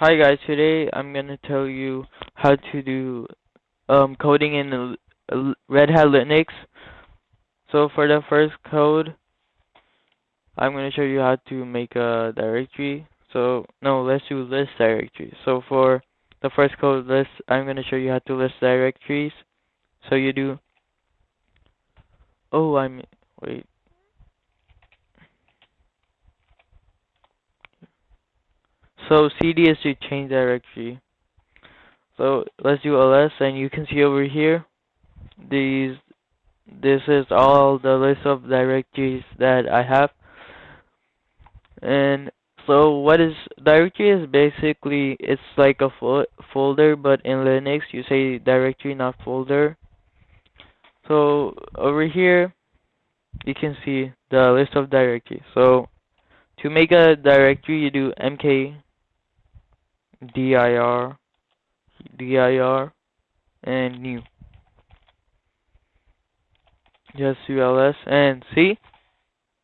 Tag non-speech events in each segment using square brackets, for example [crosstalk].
Hi guys, today I'm gonna tell you how to do um, coding in Red Hat Linux. So for the first code, I'm gonna show you how to make a directory. So no, let's do list directory. So for the first code list, I'm gonna show you how to list directories. So you do. Oh, I'm wait. So cd is to change directory. So let's do ls and you can see over here these this is all the list of directories that I have. And so what is directory is basically it's like a fo folder but in Linux you say directory not folder. So over here you can see the list of directories. So to make a directory you do mk dir dir and new. Just ls and see?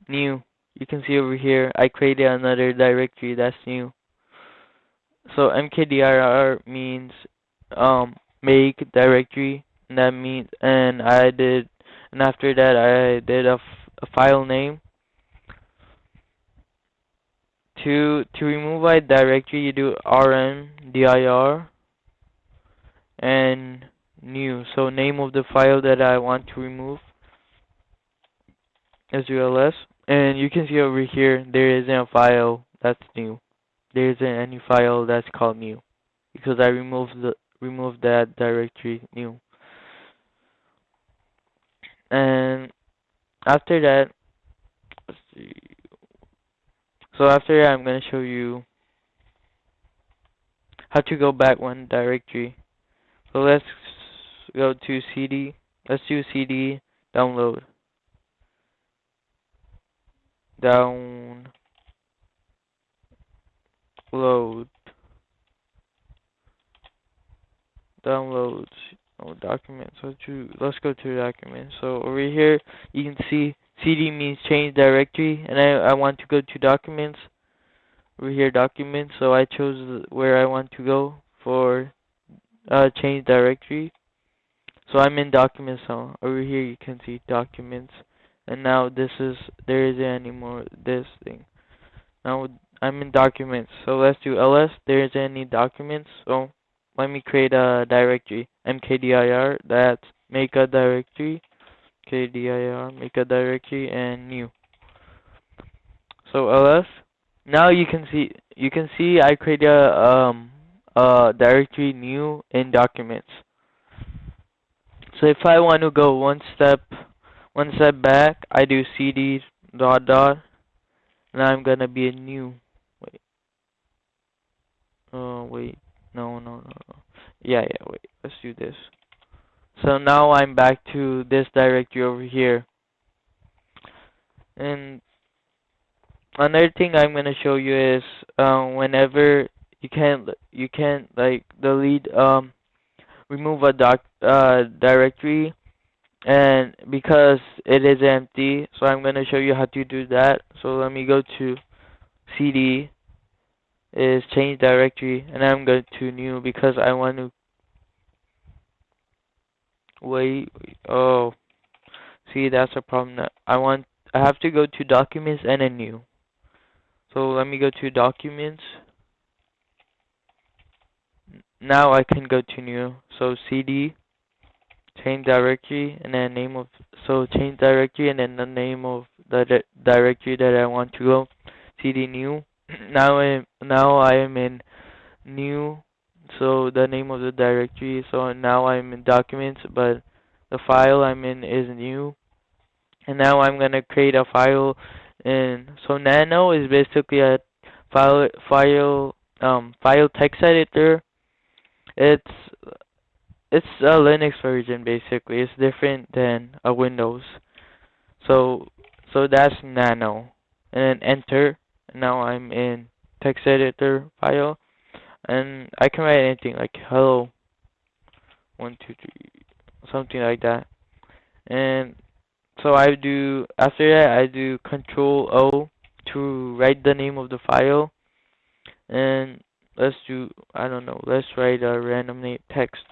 New. You can see over here I created another directory that's new. So mkdir means um make directory and that means and I did and after that I did a, a file name to to remove a directory you do rm dir and new. So name of the file that I want to remove well as and you can see over here there isn't a file that's new. There isn't any file that's called new because I removed the removed that directory new. And after that let's see so after I'm going to show you how to go back one directory. So let's go to CD. Let's do CD download. Download. Downloads. Oh, documents. Let's, do, let's go to documents. So over here, you can see cd means change directory and I, I want to go to documents. Over here documents so I chose where I want to go for uh, change directory. So I'm in documents now. Over here you can see documents. And now this is there isn't anymore this thing. Now I'm in documents. So let's do ls. There isn't any documents so let me create a directory. Mkdir that's make a directory kdir make a directory and new. So ls now you can see you can see I created a um a directory new in documents. So if I want to go one step one step back I do cd dot dot and I'm gonna be a new wait. Oh wait. No no no no. Yeah yeah wait. Let's do this so now I'm back to this directory over here. And another thing I'm gonna show you is um, whenever you can't you can't like delete um remove a doc uh, directory and because it is empty so I'm gonna show you how to do that so let me go to cd is change directory and I'm going to new because I want to Wait, oh, see that's a problem. That I want, I have to go to documents and a new. So let me go to documents. Now I can go to new. So cd change directory and then name of so change directory and then the name of the di directory that I want to go cd new. [clears throat] now I am, now I am in new so the name of the directory so now I'm in documents but the file I'm in is new. And now I'm gonna create a file and so nano is basically a file file um file text editor. It's it's a Linux version basically. It's different than a Windows. So so that's nano. And then enter. Now I'm in text editor file and I can write anything like hello one two three something like that and so I do after that I do control O to write the name of the file and let's do I don't know. Let's write a random name text.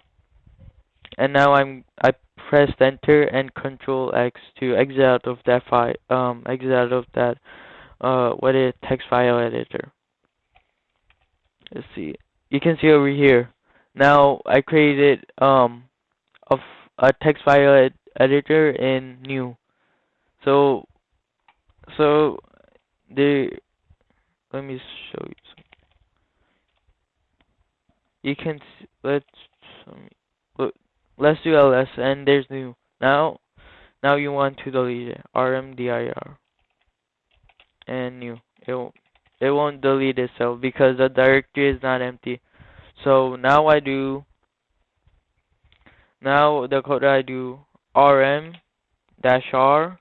And now I'm I pressed enter and control X to exit out of that file um exit out of that uh what is text file editor. Let's see. You can see over here. Now I created um a, text file ed editor in new. So so the let me show you something. You can let's look, let's do ls and there's new. Now now you want to delete it. rmdir and new. It won't, it won't delete itself because the directory is not empty. So now I do now the code I do rm dash r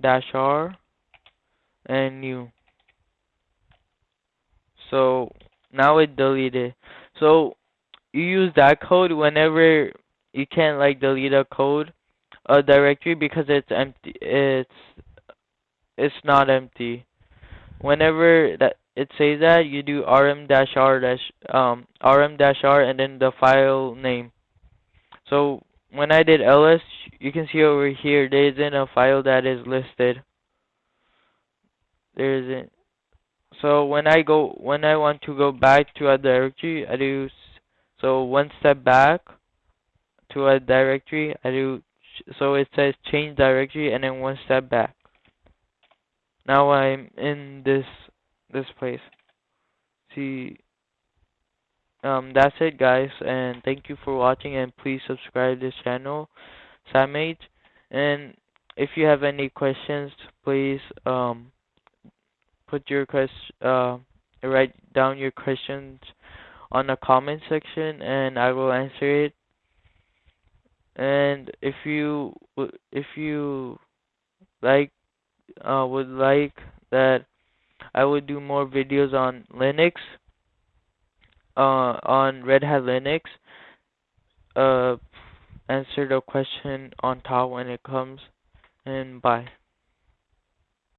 dash r and new. So now it deleted. So you use that code whenever you can't like delete a code a directory because it's empty it's it's not empty. Whenever that it says that you do rm dash r dash um rm dash r and then the file name. So when I did ls, you can see over here there isn't a file that is listed. There isn't. So when I go when I want to go back to a directory, I do so one step back to a directory. I do so it says change directory and then one step back. Now I'm in this this place. See um that's it guys and thank you for watching and please subscribe this channel Samage and if you have any questions please um put your quest uh write down your questions on the comment section and I will answer it and if you if you like uh would like that I would do more videos on Linux uh, on Red Hat Linux. Uh, answer the question on top when it comes, and bye.